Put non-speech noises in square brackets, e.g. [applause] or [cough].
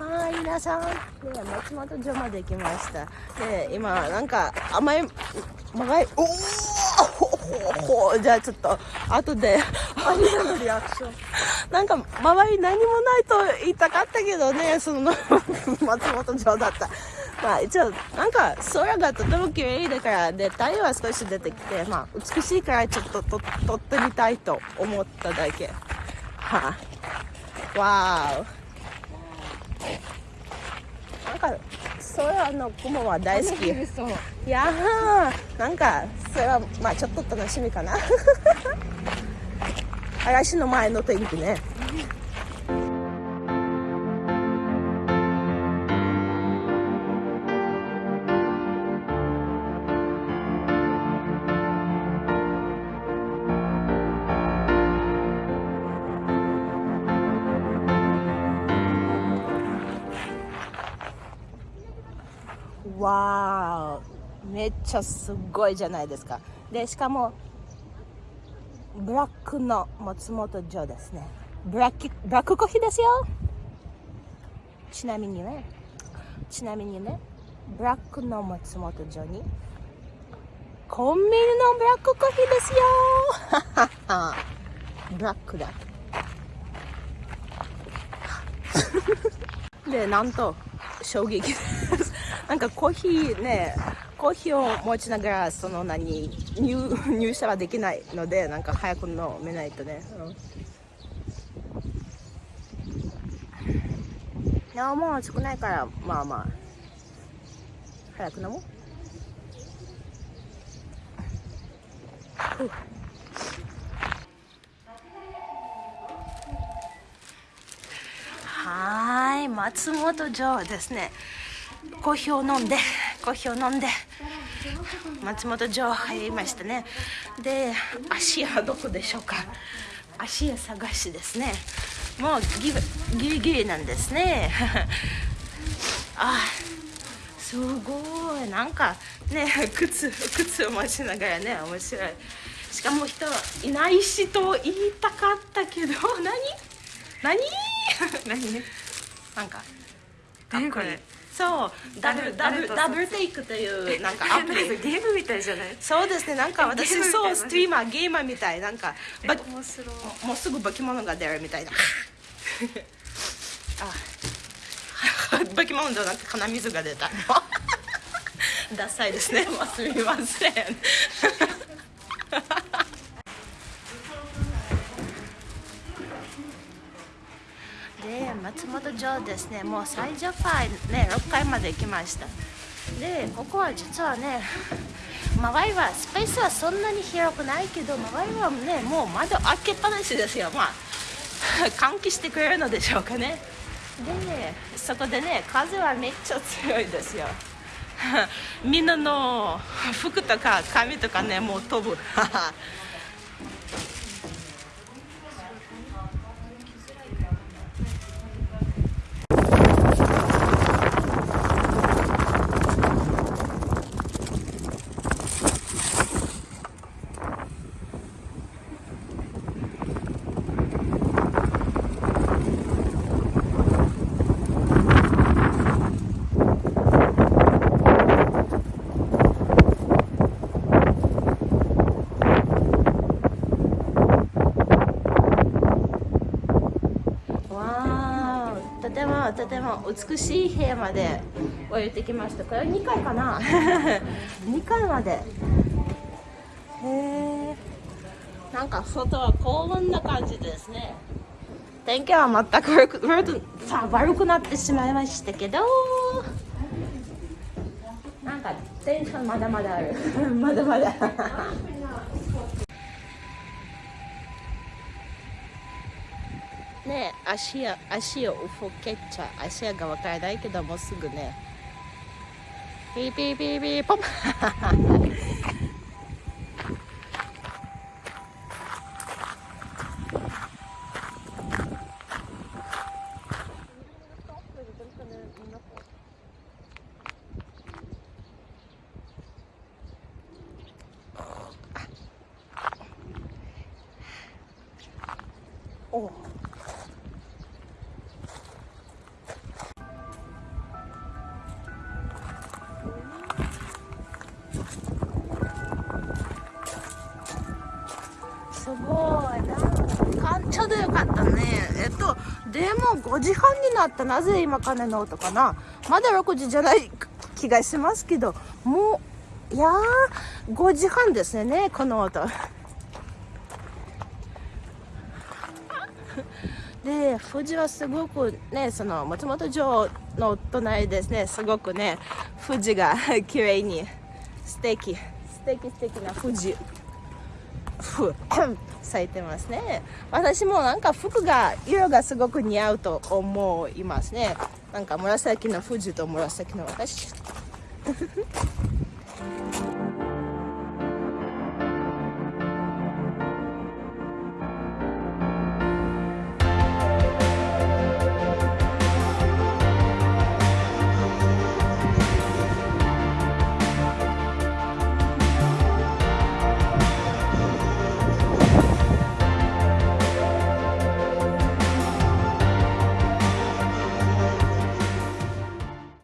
はい皆さん、ね、松本城まで来ました。で今なんか甘い甘いおおじゃあちょっと後でアニメのリアクション。なんか周り何もないと言いたかったけどねその松本城だった。まあ一応なんか空がとても綺麗だからで太陽は少し出てきてまあ美しいからちょっとと撮ってみたいと思っただけ。はあわーなんか空の雲は大好き。いやーなんかそれはまあちょっと楽しみかな。[laughs] 嵐の前の天気ねわーめっちゃすごいじゃないですか。でしかもブラックの松本城ですね。ブラックブラックコーヒーですよ。ちなみにねちなみにねブラックの松本城にコンビニのブラックコーヒーですよ。ブラックだ。[laughs] でなんと衝撃。なんかコーヒーねコーヒーを持ちながらその何入入社はできないのでなんか早く飲めないとね、うん、いやもう少ないからまあまあ早く飲もう。はい松本城ですね。コーヒーを飲んでコーヒーを飲んで松本城入りましたね。で足はどこでしょうか？足屋探しですね。もうギリギリなんですね。[laughs] あすごい。なんかね靴靴を持ちながらね面白い。しかも人いないしと言いたかったけど [laughs] 何？何？何？ね？なんか何これそう。ダブルダブルダブルテイクという。なんかアプリゲームみたいじゃない？そうですね。なんか私そうストリーマーゲーマーみたいな。んか面白い。もうすぐ化け物が出るみたいな。[laughs] あ。化け物じゃなくて鼻水が出た。[laughs] ダサいですね。もうすみません [laughs] で松本城ですねもう最上階ね6階まで行きました。でここは実はね周りはスペースはそんなに広くないけど周りはねもう窓開けっぱなしですよ。まあ [laughs] 換気してくれるのでしょうかね。でそこでね風はめっちゃ強いですよ。[laughs] みんなの服とか髪とかねもう飛ぶ。[laughs] とてもとても美しい部屋まで降りてきました。これ2階かな？[laughs] 2階まで。へえなんか外はこんな感じですね。天気は全く悪く悪くなってしまいましたけど。なんかテンションまだまだある。[laughs] まだまだね足や足をふけちゃ足が分からないけどもうすぐね。ピーピーピーピーポン。お。すごい。かちょうどよかったね。えっとでも5時半になったなぜ今鐘の音かな。まだ6時じゃない気がしますけど。もういやー5時半ですねこの音。[laughs] で富士はすごくねその松本城の隣ですね。すごくね富士が [laughs] 綺麗に素敵素敵素敵な富士咲いてますね。私もなんか服が色がすごく似合うと思いますね。なんか紫の富士と紫の私。